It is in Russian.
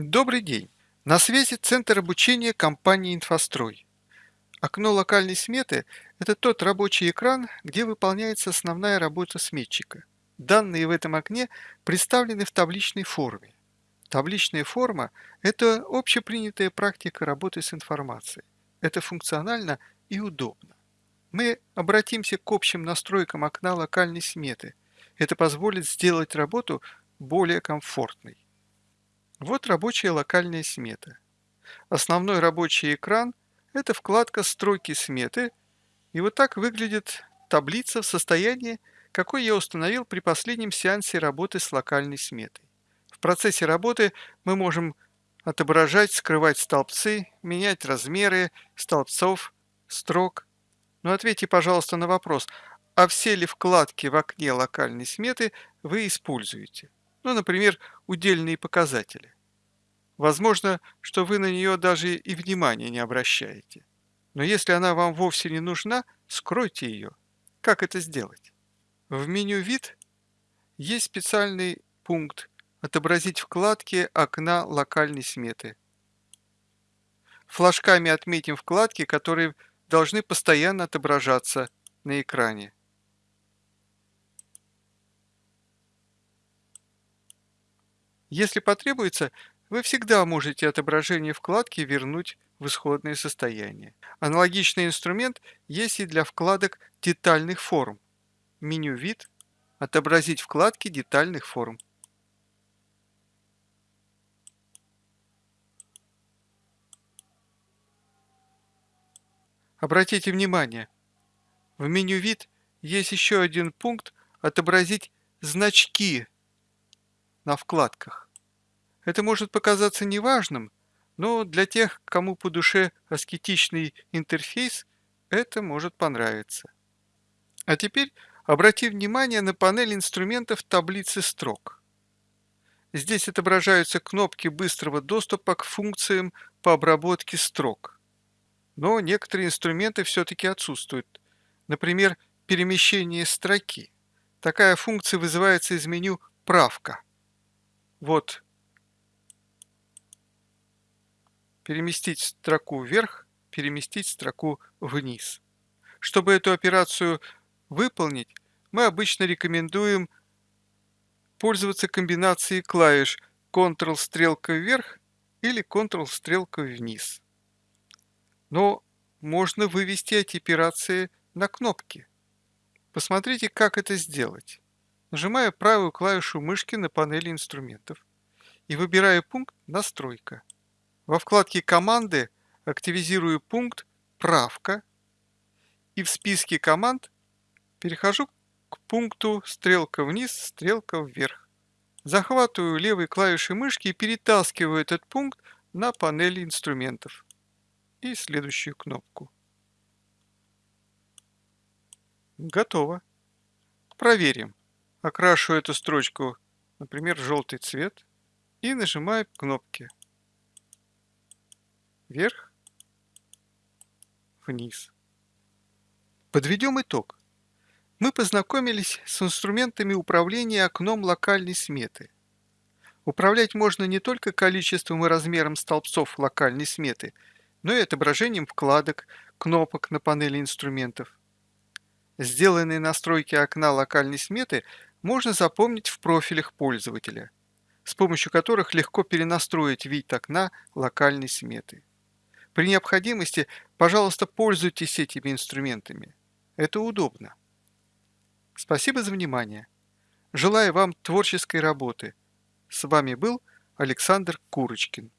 Добрый день! На связи Центр обучения компании «Инфострой». Окно локальной сметы – это тот рабочий экран, где выполняется основная работа сметчика. Данные в этом окне представлены в табличной форме. Табличная форма – это общепринятая практика работы с информацией. Это функционально и удобно. Мы обратимся к общим настройкам окна локальной сметы. Это позволит сделать работу более комфортной. Вот рабочая локальная смета. Основной рабочий экран – это вкладка «Строки сметы», и вот так выглядит таблица в состоянии, какой я установил при последнем сеансе работы с локальной сметой. В процессе работы мы можем отображать, скрывать столбцы, менять размеры столбцов, строк. Но ответьте, пожалуйста, на вопрос, а все ли вкладки в окне локальной сметы вы используете? Ну, например, удельные показатели. Возможно, что вы на нее даже и внимания не обращаете. Но если она вам вовсе не нужна, скройте ее. Как это сделать? В меню «Вид» есть специальный пункт «Отобразить вкладки окна локальной сметы». Флажками отметим вкладки, которые должны постоянно отображаться на экране. Если потребуется, вы всегда можете отображение вкладки вернуть в исходное состояние. Аналогичный инструмент есть и для вкладок детальных форм. Меню «Вид», «Отобразить вкладки детальных форм». Обратите внимание, в меню «Вид» есть еще один пункт «Отобразить значки» на вкладках. Это может показаться неважным, но для тех, кому по душе аскетичный интерфейс, это может понравиться. А теперь обрати внимание на панель инструментов таблицы строк. Здесь отображаются кнопки быстрого доступа к функциям по обработке строк. Но некоторые инструменты все-таки отсутствуют. Например, перемещение строки. Такая функция вызывается из меню «Правка». Вот переместить строку вверх, переместить строку вниз. Чтобы эту операцию выполнить, мы обычно рекомендуем пользоваться комбинацией клавиш Ctrl-стрелка вверх или Ctrl-стрелка вниз. Но можно вывести эти операции на кнопки. Посмотрите, как это сделать. Нажимаю правую клавишу мышки на панели инструментов и выбираю пункт «Настройка». Во вкладке «Команды» активизирую пункт «Правка» и в списке команд перехожу к пункту «Стрелка вниз, стрелка вверх». Захватываю левой клавишей мышки и перетаскиваю этот пункт на панели инструментов и следующую кнопку. Готово. Проверим окрашу эту строчку, например, желтый цвет и нажимаю кнопки вверх, вниз. Подведем итог. Мы познакомились с инструментами управления окном локальной сметы. Управлять можно не только количеством и размером столбцов локальной сметы, но и отображением вкладок, кнопок на панели инструментов. Сделанные настройки окна локальной сметы можно запомнить в профилях пользователя, с помощью которых легко перенастроить вид окна локальной сметы. При необходимости, пожалуйста, пользуйтесь этими инструментами. Это удобно. Спасибо за внимание. Желаю вам творческой работы. С вами был Александр Курочкин.